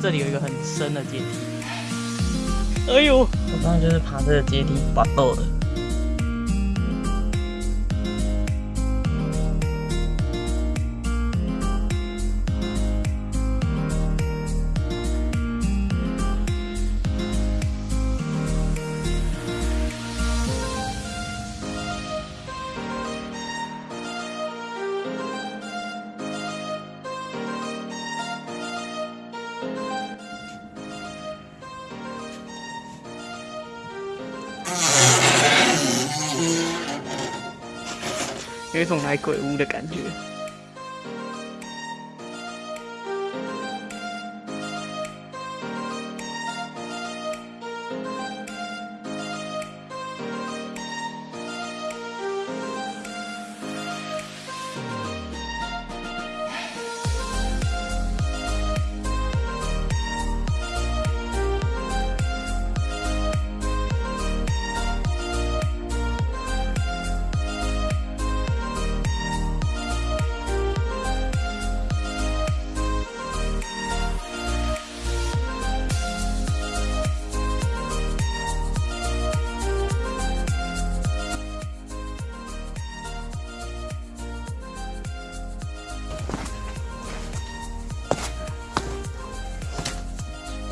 这里有一个很深的阶梯。哎呦，我刚刚就是爬这个阶梯拔豆的。有一种来鬼屋的感觉。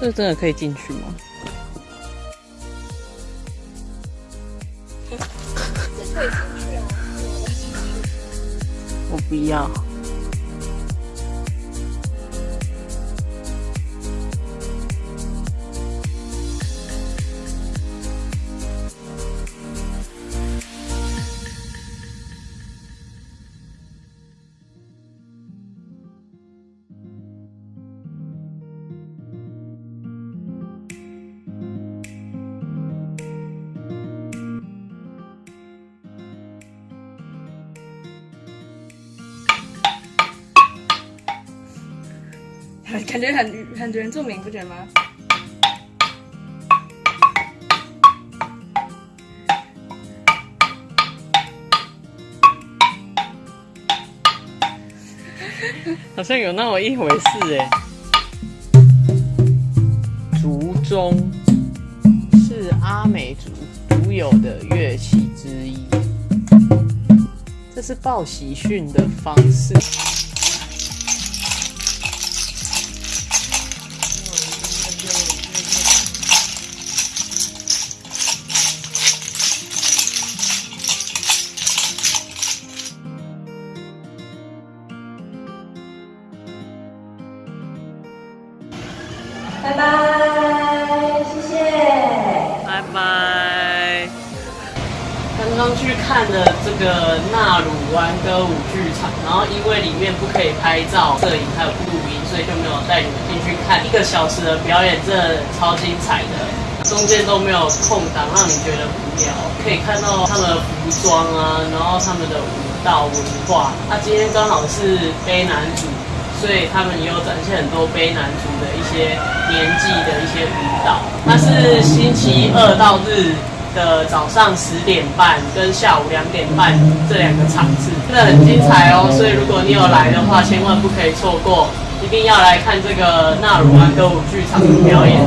这真的可以进去吗？我不要。感觉很很原住民，不觉得吗？好像有那么一回事哎。竹钟是阿美族独有的乐器之一，这是报喜讯的方式。刚去看了这个纳鲁湾歌舞剧场，然后因为里面不可以拍照、摄影还有录音，所以就没有带你们进去看一个小时的表演，真的超精彩的，中间都没有空档让你觉得无聊。可以看到他们的服装啊，然后他们的舞蹈文化。他今天刚好是卑南族。所以他们也有展现很多卑南族的一些年纪的一些舞蹈。它是星期二到日的早上十点半跟下午两点半这两个场次，真的很精彩哦。所以如果你有来的话，千万不可以错过，一定要来看这个纳鲁安歌舞剧场的表演。